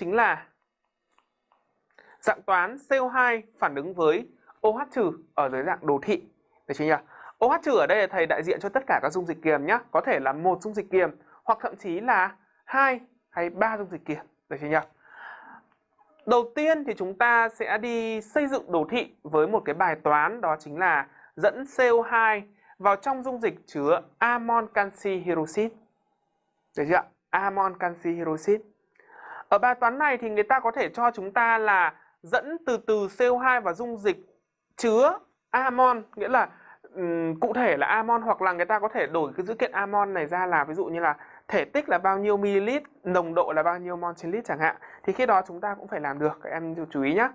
chính là dạng toán CO2 phản ứng với OH trừ ở dưới dạng đồ thị. Được chưa nhỉ? OH trừ ở đây là thầy đại diện cho tất cả các dung dịch kiềm nhé. Có thể là một dung dịch kiềm hoặc thậm chí là hai hay ba dung dịch kiềm. Được chưa nhỉ? Đầu tiên thì chúng ta sẽ đi xây dựng đồ thị với một cái bài toán, đó chính là dẫn CO2 vào trong dung dịch chứa amon canxi hydroxit. Được chưa? Amon canxi hydroxit. Ở bài toán này thì người ta có thể cho chúng ta là dẫn từ từ CO2 vào dung dịch chứa amon, nghĩa là um, cụ thể là amon hoặc là người ta có thể đổi cái dữ kiện amon này ra là ví dụ như là thể tích là bao nhiêu ml, nồng độ là bao nhiêu mol trên lít chẳng hạn. Thì khi đó chúng ta cũng phải làm được, các em chú ý nhé.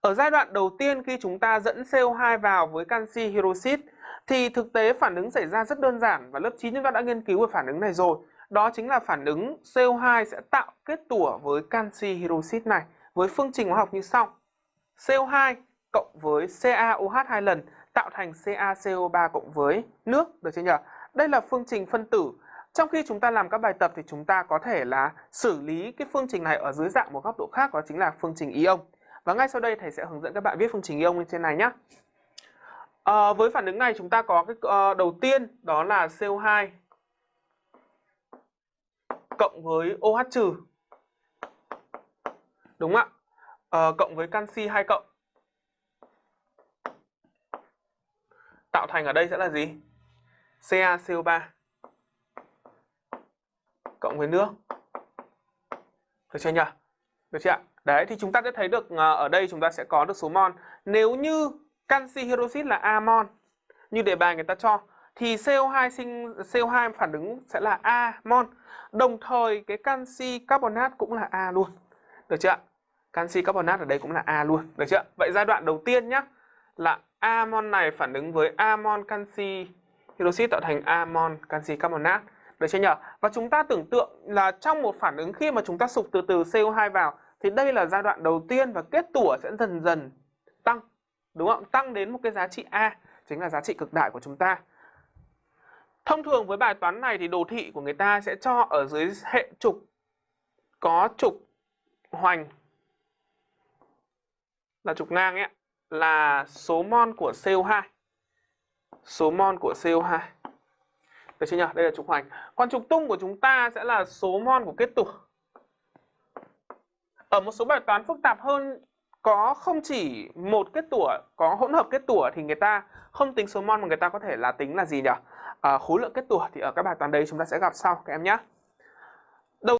Ở giai đoạn đầu tiên khi chúng ta dẫn CO2 vào với canxi hydroxit thì thực tế phản ứng xảy ra rất đơn giản và lớp 9 chúng ta đã nghiên cứu về phản ứng này rồi. Đó chính là phản ứng CO2 sẽ tạo kết tủa với canxi hydroxit này với phương trình hóa học như sau. CO2 cộng với CaOH hai lần tạo thành CaCO3 cộng với nước, được chưa nhỉ? Đây là phương trình phân tử. Trong khi chúng ta làm các bài tập thì chúng ta có thể là xử lý cái phương trình này ở dưới dạng một góc độ khác đó chính là phương trình ion. Và ngay sau đây thầy sẽ hướng dẫn các bạn viết phương trình ion lên trên này nhé. À, ờ, với phản ứng này chúng ta có cái uh, đầu tiên đó là CO2 cộng với OH trừ. Đúng không ạ? À, cộng với canxi 2 cộng. Tạo thành ở đây sẽ là gì? CaCO3 cộng với nước. Được chưa nhỉ? Được chưa ạ? Đấy thì chúng ta sẽ thấy được ờ, ở đây chúng ta sẽ có được số mol. Nếu như canxi hydroxit là A mol như đề bài người ta cho thì CO2 sinh CO2 phản ứng sẽ là A. Đồng thời cái canxi carbonat cũng là A luôn. Được chưa ạ? Canxi carbonat ở đây cũng là A luôn. Được chưa? Vậy giai đoạn đầu tiên nhá là A này phản ứng với A canxi hydroxit tạo thành A canxi carbonat. Được chưa nhỉ? Và chúng ta tưởng tượng là trong một phản ứng khi mà chúng ta sụp từ từ CO2 vào thì đây là giai đoạn đầu tiên và kết tủa sẽ dần dần tăng. Đúng không? Tăng đến một cái giá trị A, chính là giá trị cực đại của chúng ta. Thông thường với bài toán này thì đồ thị của người ta sẽ cho ở dưới hệ trục có trục hoành là trục ngang ấy là số mol của CO2. Số mol của CO2. Được chưa nhỉ? Đây là trục hoành. Còn trục tung của chúng ta sẽ là số mol của kết tủa. Ở một số bài toán phức tạp hơn có không chỉ một kết tủa, có hỗn hợp kết tủa thì người ta không tính số mol mà người ta có thể là tính là gì nhỉ? À, khối lượng kết tủa thì ở các bài toán đấy chúng ta sẽ gặp sau các em nhé.